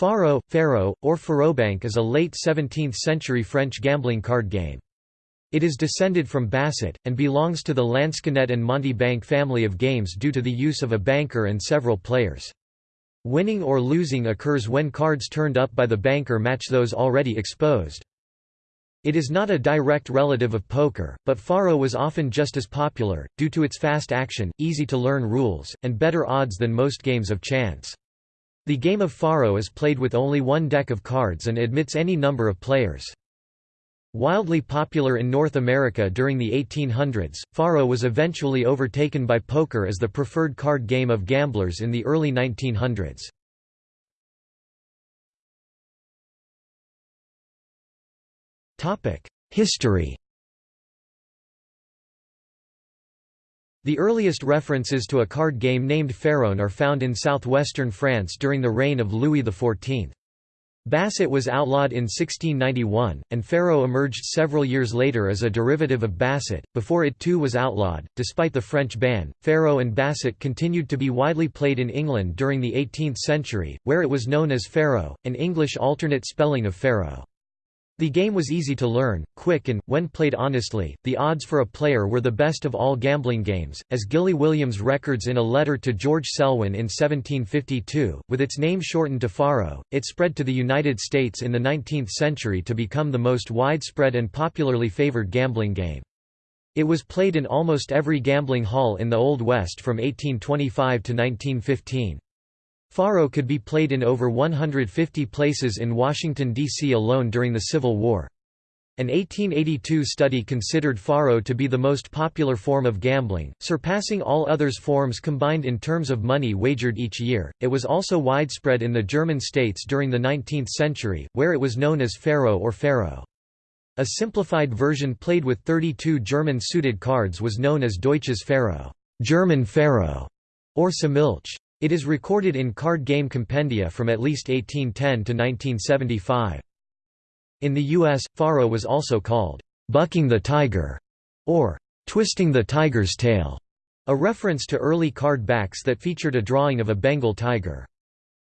Faro, Faro, or Farobank is a late 17th-century French gambling card game. It is descended from Basset, and belongs to the Lansquenet and Monte Bank family of games due to the use of a banker and several players. Winning or losing occurs when cards turned up by the banker match those already exposed. It is not a direct relative of poker, but Faro was often just as popular, due to its fast action, easy-to-learn rules, and better odds than most games of chance. The game of Faro is played with only one deck of cards and admits any number of players. Wildly popular in North America during the 1800s, Faro was eventually overtaken by poker as the preferred card game of gamblers in the early 1900s. History The earliest references to a card game named Pharaon are found in southwestern France during the reign of Louis XIV. Basset was outlawed in 1691, and Pharaoh emerged several years later as a derivative of Basset, before it too was outlawed. Despite the French ban, Pharaoh and Basset continued to be widely played in England during the 18th century, where it was known as Pharaoh, an English alternate spelling of Pharaoh. The game was easy to learn, quick and, when played honestly, the odds for a player were the best of all gambling games, as Gilly Williams records in a letter to George Selwyn in 1752. With its name shortened to Faro, it spread to the United States in the 19th century to become the most widespread and popularly favored gambling game. It was played in almost every gambling hall in the Old West from 1825 to 1915. Faro could be played in over 150 places in Washington, D.C. alone during the Civil War. An 1882 study considered Faro to be the most popular form of gambling, surpassing all others forms combined in terms of money wagered each year. It was also widespread in the German states during the 19th century, where it was known as Faro or faro. A simplified version played with 32 German suited cards was known as Deutsches Faro, German faro, or Samilch. It is recorded in card game compendia from at least 1810 to 1975. In the U.S., Faro was also called, "'bucking the tiger' or "'twisting the tiger's tail' a reference to early card backs that featured a drawing of a Bengal tiger.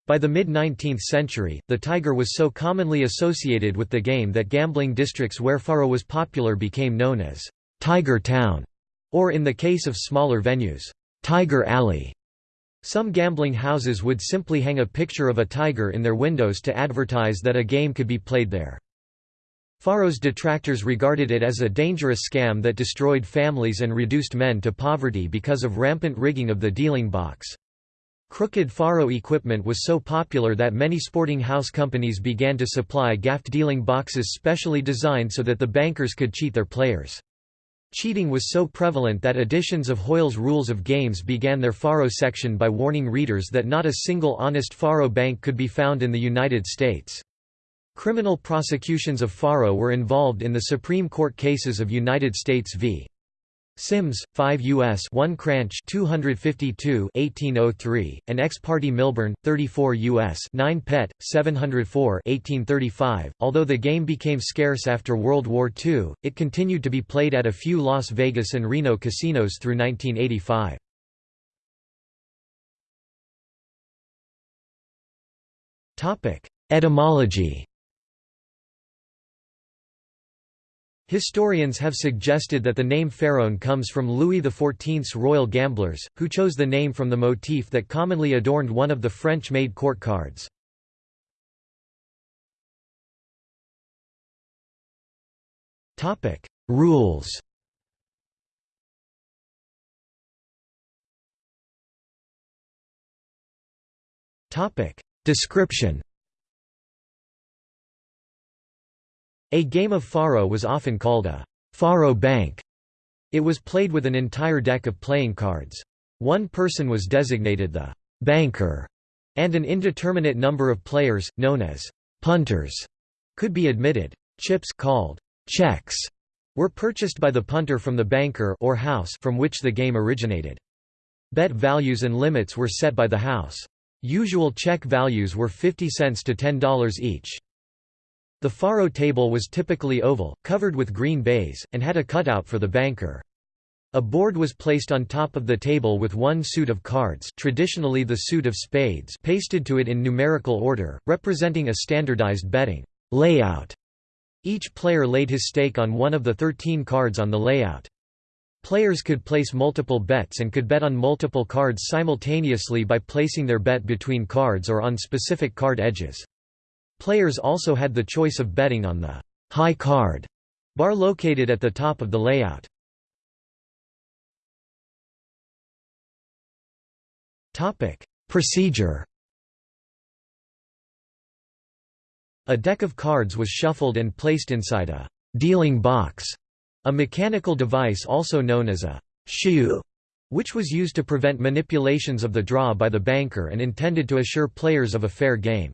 By the mid-19th century, the tiger was so commonly associated with the game that gambling districts where Faro was popular became known as "'Tiger Town' or in the case of smaller venues, "'Tiger Alley' Some gambling houses would simply hang a picture of a tiger in their windows to advertise that a game could be played there. Faro's detractors regarded it as a dangerous scam that destroyed families and reduced men to poverty because of rampant rigging of the dealing box. Crooked Faro equipment was so popular that many sporting house companies began to supply gaffed dealing boxes specially designed so that the bankers could cheat their players. Cheating was so prevalent that editions of Hoyle's Rules of Games began their Faro section by warning readers that not a single honest Faro bank could be found in the United States. Criminal prosecutions of Faro were involved in the Supreme Court cases of United States v. Sims, 5 U.S. 1 Cranch 252 1803, and ex parte Milburn, 34 U.S. 9 Pet, 704 1835. Although the game became scarce after World War II, it continued to be played at a few Las Vegas and Reno casinos through 1985. Etymology Historians have suggested that the name Pharaon comes from Louis XIV's royal gamblers, who chose the name from the motif that commonly adorned one of the French-made court cards. Rules Description A game of faro was often called a faro bank. It was played with an entire deck of playing cards. One person was designated the banker, and an indeterminate number of players, known as punters, could be admitted. Chips called checks were purchased by the punter from the banker or house from which the game originated. Bet values and limits were set by the house. Usual check values were 50 cents to $10 each. The faro table was typically oval, covered with green baize, and had a cutout for the banker. A board was placed on top of the table with one suit of cards traditionally the suit of spades pasted to it in numerical order, representing a standardized betting layout. Each player laid his stake on one of the 13 cards on the layout. Players could place multiple bets and could bet on multiple cards simultaneously by placing their bet between cards or on specific card edges. Players also had the choice of betting on the high card bar located at the top of the layout. Topic: Procedure A deck of cards was shuffled and placed inside a dealing box, a mechanical device also known as a shoe, which was used to prevent manipulations of the draw by the banker and intended to assure players of a fair game.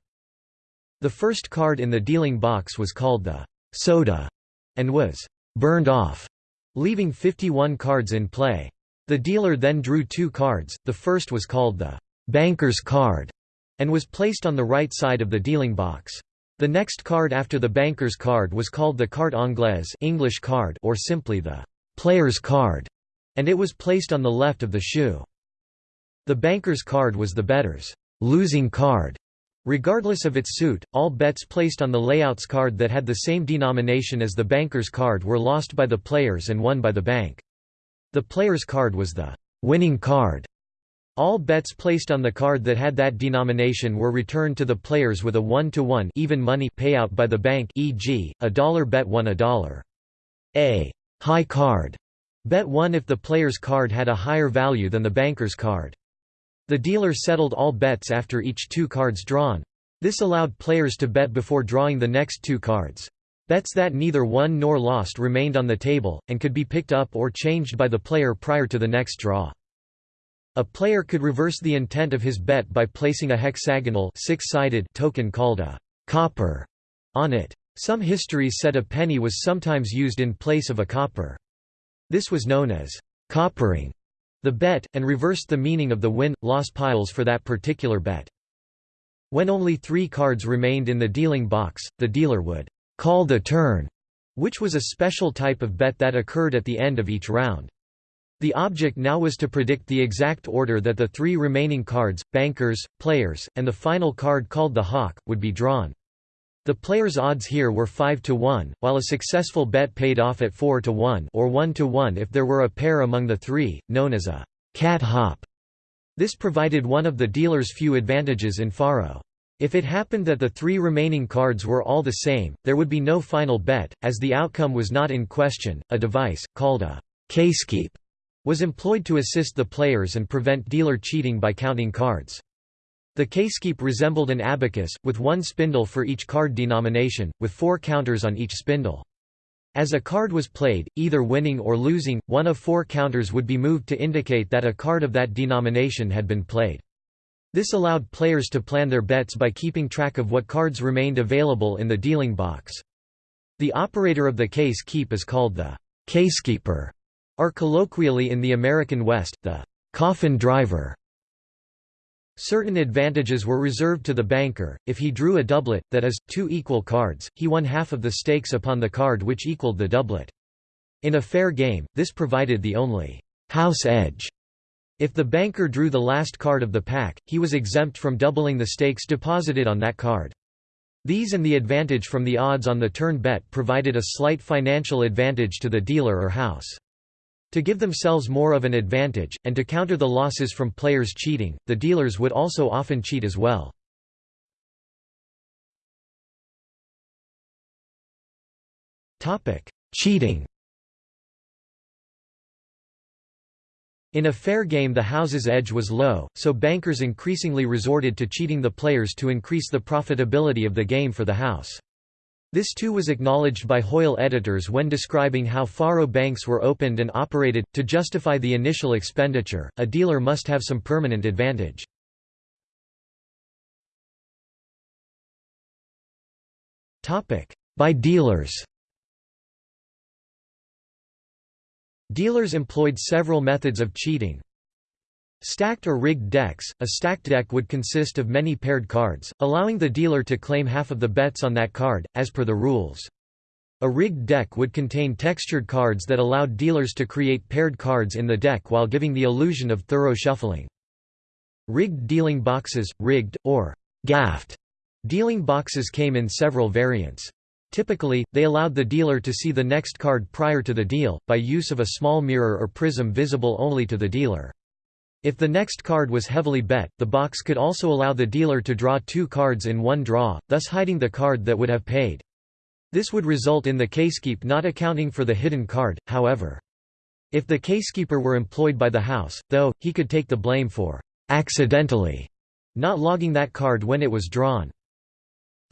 The first card in the dealing box was called the soda and was burned off, leaving 51 cards in play. The dealer then drew two cards, the first was called the banker's card and was placed on the right side of the dealing box. The next card after the banker's card was called the carte anglaise English card or simply the player's card, and it was placed on the left of the shoe. The banker's card was the bettor's losing card. Regardless of its suit, all bets placed on the layout's card that had the same denomination as the banker's card were lost by the players and won by the bank. The player's card was the winning card. All bets placed on the card that had that denomination were returned to the players with a 1 to 1 even money payout by the bank e.g., a dollar bet won a dollar. A high card bet won if the player's card had a higher value than the banker's card. The dealer settled all bets after each two cards drawn. This allowed players to bet before drawing the next two cards. Bets that neither won nor lost remained on the table, and could be picked up or changed by the player prior to the next draw. A player could reverse the intent of his bet by placing a hexagonal six-sided token called a copper on it. Some histories said a penny was sometimes used in place of a copper. This was known as coppering the bet, and reversed the meaning of the win-loss piles for that particular bet. When only three cards remained in the dealing box, the dealer would call the turn, which was a special type of bet that occurred at the end of each round. The object now was to predict the exact order that the three remaining cards, bankers, players, and the final card called the hawk, would be drawn. The player's odds here were 5 to 1, while a successful bet paid off at 4 to 1 or 1 to 1 if there were a pair among the three, known as a cat hop. This provided one of the dealer's few advantages in faro. If it happened that the three remaining cards were all the same, there would be no final bet, as the outcome was not in question. A device, called a casekeep, was employed to assist the players and prevent dealer cheating by counting cards. The casekeep resembled an abacus, with one spindle for each card denomination, with four counters on each spindle. As a card was played, either winning or losing, one of four counters would be moved to indicate that a card of that denomination had been played. This allowed players to plan their bets by keeping track of what cards remained available in the dealing box. The operator of the case keep is called the casekeeper, or colloquially in the American West, the coffin driver. Certain advantages were reserved to the banker, if he drew a doublet, that is, two equal cards, he won half of the stakes upon the card which equaled the doublet. In a fair game, this provided the only house edge if the banker drew the last card of the pack, he was exempt from doubling the stakes deposited on that card. These and the advantage from the odds on the turn bet provided a slight financial advantage to the dealer or house. To give themselves more of an advantage, and to counter the losses from players cheating, the dealers would also often cheat as well. Cheating In a fair game the house's edge was low, so bankers increasingly resorted to cheating the players to increase the profitability of the game for the house. This too was acknowledged by Hoyle editors when describing how faro banks were opened and operated. To justify the initial expenditure, a dealer must have some permanent advantage. By dealers Dealers employed several methods of cheating. Stacked or rigged decks – A stacked deck would consist of many paired cards, allowing the dealer to claim half of the bets on that card, as per the rules. A rigged deck would contain textured cards that allowed dealers to create paired cards in the deck while giving the illusion of thorough shuffling. Rigged dealing boxes, rigged, or gaffed dealing boxes came in several variants. Typically, they allowed the dealer to see the next card prior to the deal, by use of a small mirror or prism visible only to the dealer. If the next card was heavily bet, the box could also allow the dealer to draw two cards in one draw, thus hiding the card that would have paid. This would result in the casekeep not accounting for the hidden card, however. If the casekeeper were employed by the house, though, he could take the blame for accidentally not logging that card when it was drawn.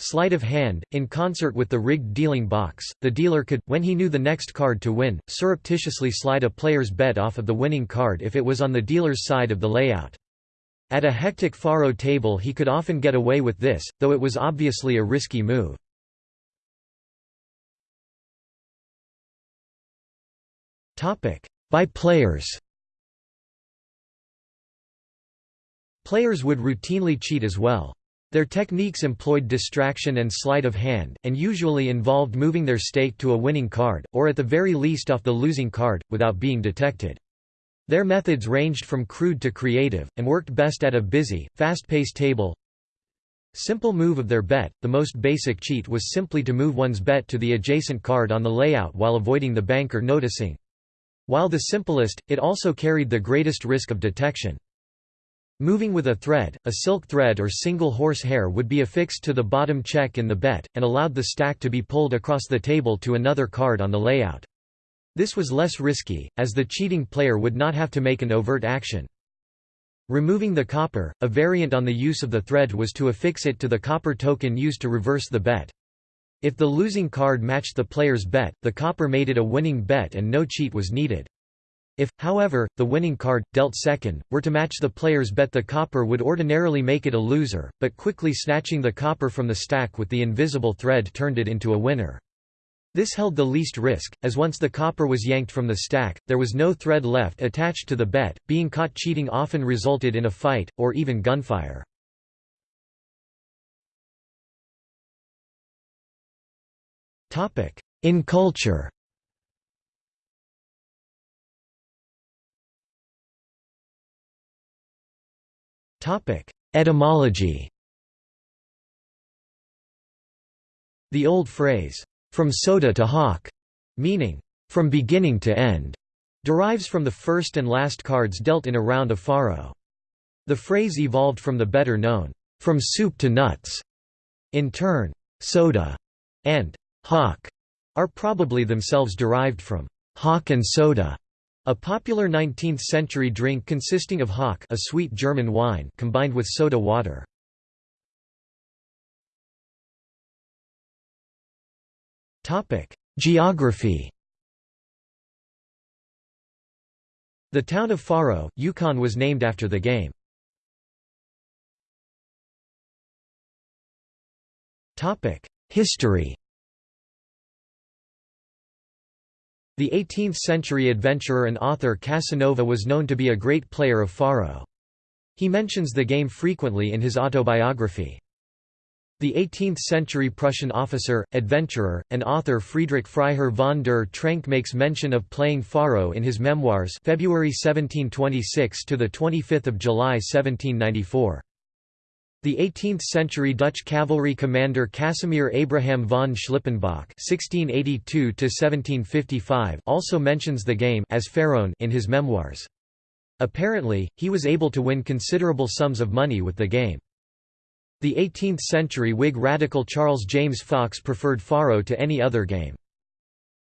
Sleight of hand, in concert with the rigged dealing box, the dealer could, when he knew the next card to win, surreptitiously slide a player's bet off of the winning card if it was on the dealer's side of the layout. At a hectic faro table he could often get away with this, though it was obviously a risky move. By players Players would routinely cheat as well. Their techniques employed distraction and sleight of hand, and usually involved moving their stake to a winning card, or at the very least off the losing card, without being detected. Their methods ranged from crude to creative, and worked best at a busy, fast-paced table. Simple move of their bet, the most basic cheat was simply to move one's bet to the adjacent card on the layout while avoiding the banker noticing. While the simplest, it also carried the greatest risk of detection. Moving with a thread, a silk thread or single horse hair would be affixed to the bottom check in the bet, and allowed the stack to be pulled across the table to another card on the layout. This was less risky, as the cheating player would not have to make an overt action. Removing the copper, a variant on the use of the thread was to affix it to the copper token used to reverse the bet. If the losing card matched the player's bet, the copper made it a winning bet and no cheat was needed. If, however, the winning card, dealt second, were to match the player's bet the copper would ordinarily make it a loser, but quickly snatching the copper from the stack with the invisible thread turned it into a winner. This held the least risk, as once the copper was yanked from the stack, there was no thread left attached to the bet. Being caught cheating often resulted in a fight, or even gunfire. In culture Etymology The old phrase, "'from soda to hawk' meaning, "'from beginning to end' derives from the first and last cards dealt in a round of faro. The phrase evolved from the better known, "'from soup to nuts' in turn, soda and hawk are probably themselves derived from hawk and soda. A popular 19th-century drink consisting of hock a sweet German wine combined with soda water. Geography The town of Faro, Yukon was named after the game. History The 18th-century adventurer and author Casanova was known to be a great player of faro. He mentions the game frequently in his autobiography. The 18th-century Prussian officer, adventurer, and author Friedrich Freiherr von der Trenck makes mention of playing faro in his memoirs February 1726 to the 25th of July 1794. The 18th-century Dutch cavalry commander Casimir Abraham von Schlippenbach (1682–1755) also mentions the game as Pharaon in his memoirs. Apparently, he was able to win considerable sums of money with the game. The 18th-century Whig radical Charles James Fox preferred faro to any other game.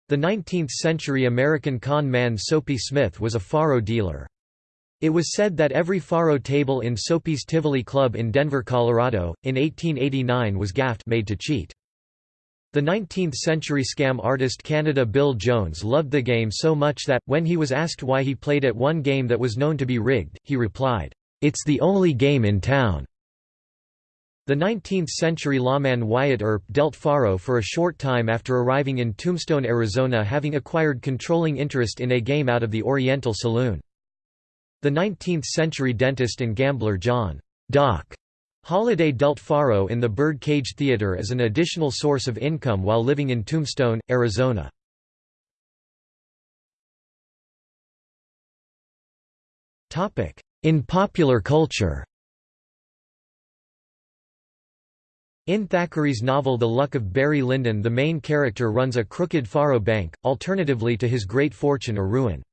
The 19th-century American con man Soapy Smith was a faro dealer. It was said that every faro table in Soapy's Tivoli Club in Denver, Colorado, in 1889 was gaffed made to cheat. The 19th-century scam artist Canada Bill Jones loved the game so much that, when he was asked why he played at one game that was known to be rigged, he replied, "'It's the only game in town." The 19th-century lawman Wyatt Earp dealt faro for a short time after arriving in Tombstone, Arizona having acquired controlling interest in a game out of the Oriental Saloon. The 19th-century dentist and gambler John Doc Holliday dealt Faro in the Bird Cage Theater as an additional source of income while living in Tombstone, Arizona. In popular culture In Thackeray's novel The Luck of Barry Lyndon the main character runs a crooked faro bank, alternatively to his great fortune or ruin.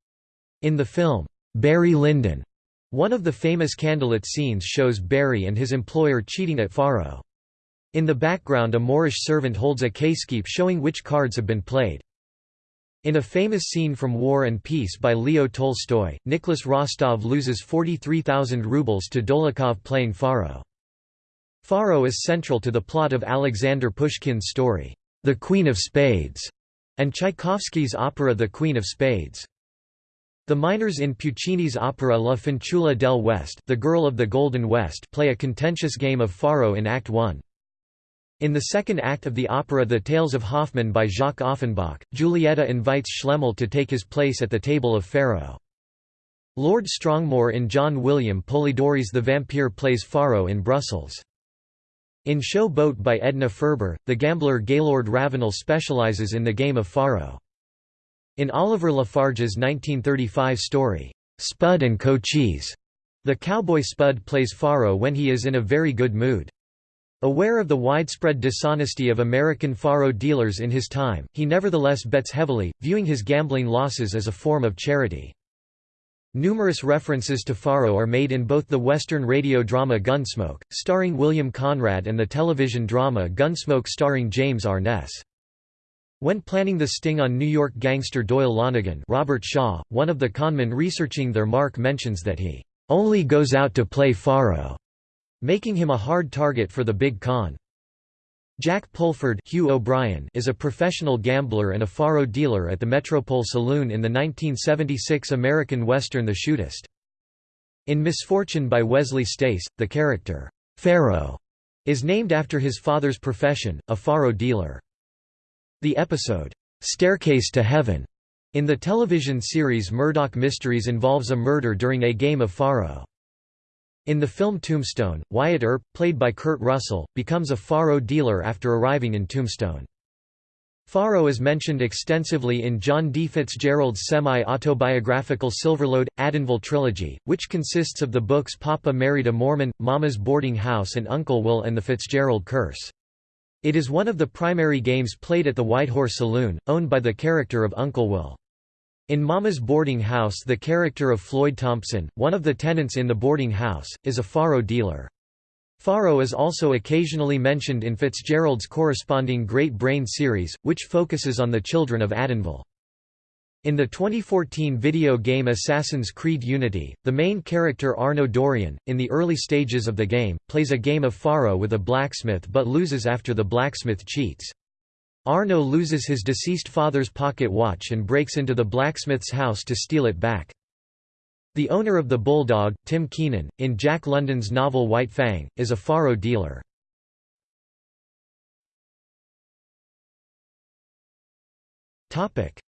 In the film, Barry Lyndon, one of the famous candlelit scenes shows Barry and his employer cheating at faro. In the background a Moorish servant holds a casekeep showing which cards have been played. In a famous scene from War and Peace by Leo Tolstoy, Nicholas Rostov loses 43,000 rubles to Dolokhov playing faro. Faro is central to the plot of Alexander Pushkin's story, The Queen of Spades, and Tchaikovsky's opera The Queen of Spades. The miners in Puccini's opera La Fanciulla del West the Girl of the Golden West play a contentious game of faro in Act 1. In the second act of the opera The Tales of Hoffmann by Jacques Offenbach, Giulietta invites Schlemihl to take his place at the table of Faro. Lord Strongmore in John William Polidori's The Vampire plays Faro in Brussels. In Show Boat by Edna Ferber, the gambler Gaylord Ravenel specializes in the game of Faro. In Oliver La Farge's 1935 story, Spud and Cochise, the cowboy Spud plays Faro when he is in a very good mood. Aware of the widespread dishonesty of American Faro dealers in his time, he nevertheless bets heavily, viewing his gambling losses as a form of charity. Numerous references to Faro are made in both the Western radio drama Gunsmoke, starring William Conrad and the television drama Gunsmoke starring James Arness. When planning the sting on New York gangster Doyle Lonnegan Robert Shaw, one of the conmen researching their mark mentions that he "...only goes out to play Faro", making him a hard target for the big con. Jack Pulford Hugh O'Brian is a professional gambler and a faro dealer at the Metropole Saloon in the 1976 American western The Shootist. In Misfortune by Wesley Stace, the character, Pharaoh, is named after his father's profession, a faro dealer. The episode, "'Staircase to Heaven' in the television series Murdoch Mysteries involves a murder during a game of faro. In the film Tombstone, Wyatt Earp, played by Kurt Russell, becomes a faro dealer after arriving in Tombstone. Faro is mentioned extensively in John D. Fitzgerald's semi-autobiographical Silverlode, Adenville trilogy, which consists of the books Papa Married a Mormon, Mama's Boarding House and Uncle Will and the Fitzgerald Curse. It is one of the primary games played at the White Horse Saloon, owned by the character of Uncle Will. In Mama's boarding house the character of Floyd Thompson, one of the tenants in the boarding house, is a faro dealer. Faro is also occasionally mentioned in Fitzgerald's corresponding Great Brain series, which focuses on the children of Adenville. In the 2014 video game Assassin's Creed Unity, the main character Arno Dorian, in the early stages of the game, plays a game of Faro with a blacksmith but loses after the blacksmith cheats. Arno loses his deceased father's pocket watch and breaks into the blacksmith's house to steal it back. The owner of the Bulldog, Tim Keenan, in Jack London's novel White Fang, is a faro dealer.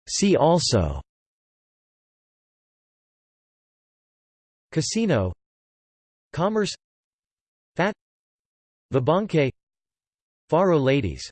See also Casino Commerce Fat Vabanque Faro ladies